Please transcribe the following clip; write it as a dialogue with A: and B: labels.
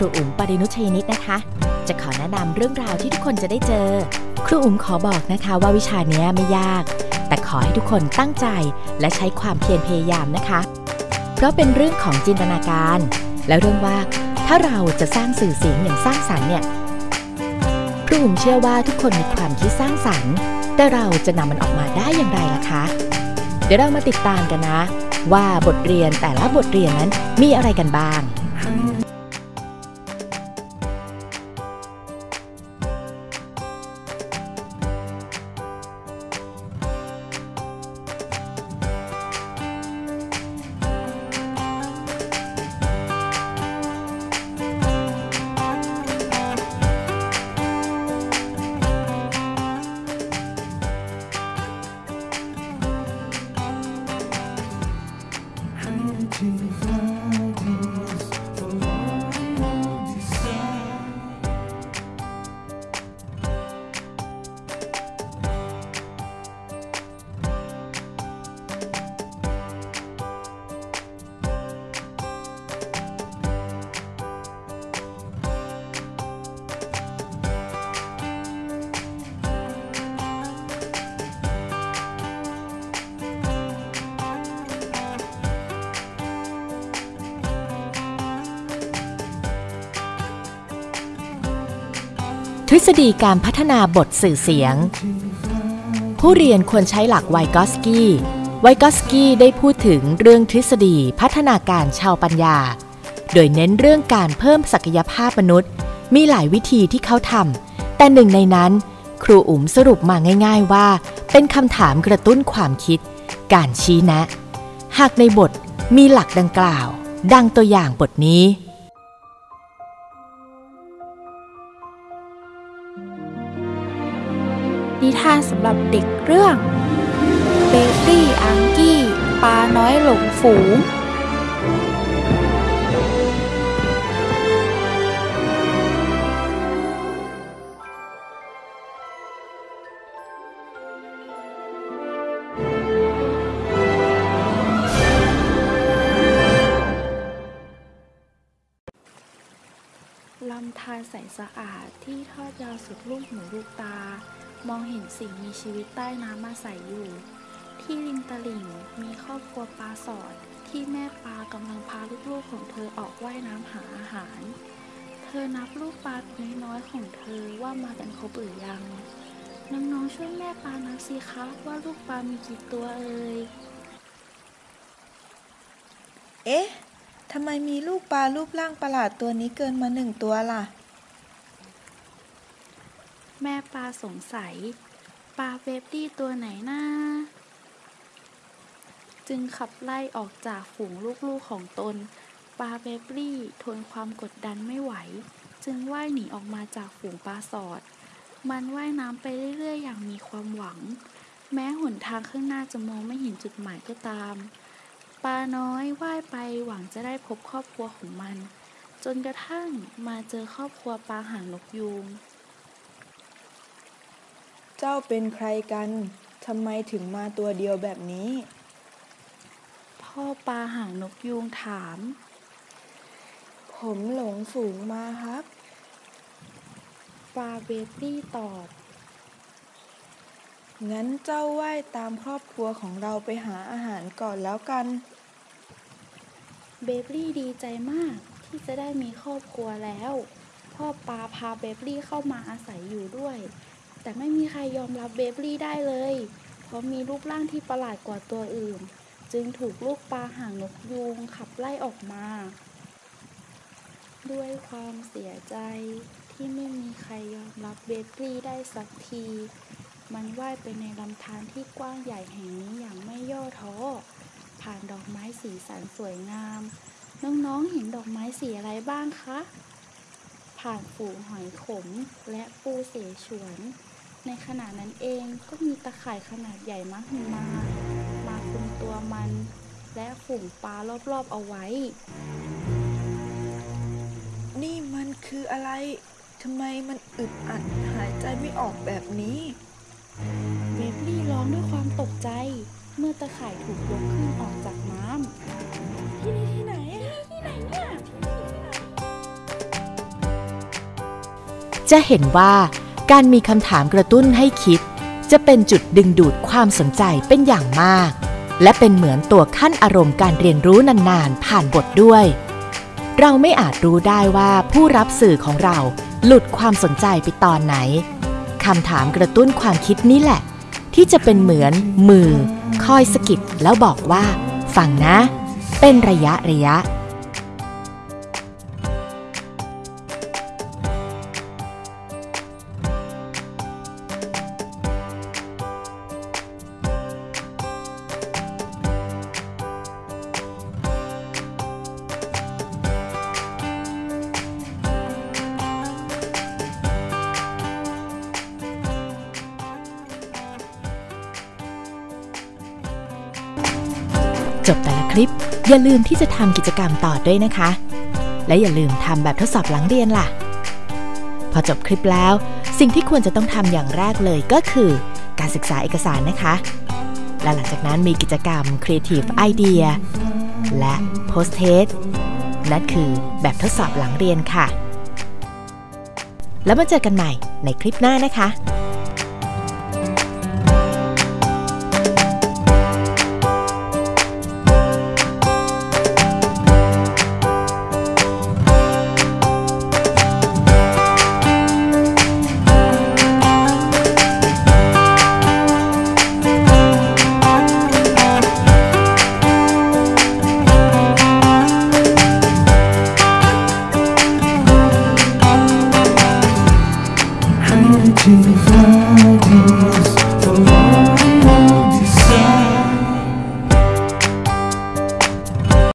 A: รูอุ๋มปรินุชยนิตนะคะ จะขอแนะนำเรื่องราวที่ทุกคนจะได้เจอ ครูอุ๋มขอบอกนะคะว่าวิชานี้ไม่ยาก แต่ขอให้ทุกคนตั้งใจและใช้ความเพียรพยายามนะคะ เพราะเป็นเรื่องของจินตนาการ และเรื่องว่าถ้าเราจะสร้างสื่อเสียงอย่างสร้างสรรค์เนี่ยครูอุ๋มเชื่อว่าทุกคนมีความคิดสร้างสรรค์ แต่เราจะนำมันออกมาได้อย่างไรล่ะคะ เดี๋ยวเรามาติดตามกันนะ ว่าบทเรียนแต่ละบทเรียนนั้นมีอะไรกันบ้าง ทฤษฎีการพัฒนาบทสื่อเสียง ผู้เรียนควรใช้หลักไวกอสกี้ ไวกอสกี้ได้พูดถึงเรื่องทฤษฎีพัฒนาการชาวปัญญา โดยเน้นเรื่องการเพิ่มศักยภาพมนุษย์ มีหลายวิธีที่เขาทำแต่หนึ่งในนั้น ครูอุ๋มสรุปมาง่าย ๆว่า เป็นคำถามกระตุ้นความคิด การชี้แนะ หากในบทมีหลักดังกล่าว ดังตัวอย่างบทนี้า
B: นสำหรับเด็กเรื่อง เบกกี้อังกี้ปลาน้อยหลงฝูง ลำธารใสสะอาดที่ทอดยาวสุดลูกหูลูกตา มองเห็นสิ่งมีชีวิตใต้น้ำมาใสอยู่ ที่ริมตลิ่งมีครอบครัวปลาสอดที่แม่ปลากำลังพาลูกๆของเธอออกว่ายน้ำหาอาหาร เธอนับลูกปลาตัวน้อยๆของเธอว่ามากันครบหรือยังน้องๆช่วยแม่ปลานับสิคะว่าลูกปลามีกี่ตัวเอ่ย
C: เอ๊ะทำไมมีลูกปลารูปร่างประหลาดตัวนี้เกินมาหนึ่งตัวล่ะ
B: แม่ปลาสงสัย ปลาเบฟดี้ตัวไหนนะจึงขับไล่ออกจากฝูงลูกๆของตน ปลาเบฟลี่ทนความกดดันไม่ไหว จึงว่ายหนีออกมาจากฝูงปลาสอด มันว่ายน้ำไปเรื่อยๆ อย่างมีความหวัง แม้หนทางข้างหน้าจะมองไม่เห็นจุดหมายก็ตาม ปลาน้อยว่ายไปหวังจะได้พบครอบครัวของมัน จนกระทั่งมาเจอครอบครัวปลาหางนกยูง
C: เจ้าเป็นใครกัน ทำไมถึงมาตัวเดียวแบบนี้
B: พ่อปลาหางนกยูงถาม
C: ผมหลงฝูงมาครับ
B: ปลาเบฟลี่ตอบ
C: งั้นเจ้าว่ายตามครอบครัวของเราไปหาอาหารก่อนแล้วกัน
B: เบฟลี่ดีใจมากที่จะได้มีครอบครัวแล้ว พ่อปลาพาเบฟลี่เข้ามาอาศัยอยู่ด้วย แต่ไม่มีใครยอมรับเบฟลี่ได้เลย เพราะมีรูปร่างที่ประหลาดกว่าตัวอื่น จึงถูกลูกปลาหางนกยูงขับไล่ออกมา ด้วยความเสียใจที่ไม่มีใครยอมรับเบฟลี่ได้สักที มันว่ายไปในลำธารที่กว้างใหญ่แห่งนี้อย่างไม่ย่อท้อ ผ่านดอกไม้สีสันสวยงาม น้องๆเห็นดอกไม้สีอะไรบ้างคะ ผ่านฝูงหอยขมและปูเสฉวน ในขณะนั้นเองก็มีตะข่ายขนาดใหญ่มากมามาคลุมตัวมัน และฝูงปลารอบๆเอาไว้
C: นี่มันคืออะไรทำไมมันอึดอัดหายใจไม่ออกแบบนี้
B: เบฟลี่ร้องด้วยความตกใจ เมื่อตะข่ายถูกยกขึ้นออกจากน้ำที่นี่ที่ไหนอะที่ไหนเนี่ยที่นี่ที่ไหน
A: จะเห็นว่าการมีคำถามกระตุ้นให้คิด จะเป็นจุดดึงดูดความสนใจเป็นอย่างมาก และเป็นเหมือนตัวขั้นอารมณ์การเรียนรู้นานๆ ผ่านบทด้วย เราไม่อาจรู้ได้ว่าผู้รับสื่อของเราหลุดความสนใจไปตอนไหนคำถามกระตุ้นความคิดนี้แหละ ที่จะเป็นเหมือนมือ คอยสกิดแล้วบอกว่า ฟังนะ เป็นระยะระยะ จบแต่ละคลิป อย่าลืมที่จะทำกิจกรรมต่อด้วยนะคะ และอย่าลืมทำแบบทดสอบหลังเรียนล่ะ พอจบคลิปแล้ว สิ่งที่ควรจะต้องทำอย่างแรกเลยก็คือ การศึกษาเอกสารนะคะ และหลังจากนั้นมีกิจกรรม Creative Idea และ Post Test นั่นคือแบบทดสอบหลังเรียนค่ะ แล้วมาเจอกันใหม่ในคลิปหน้านะคะ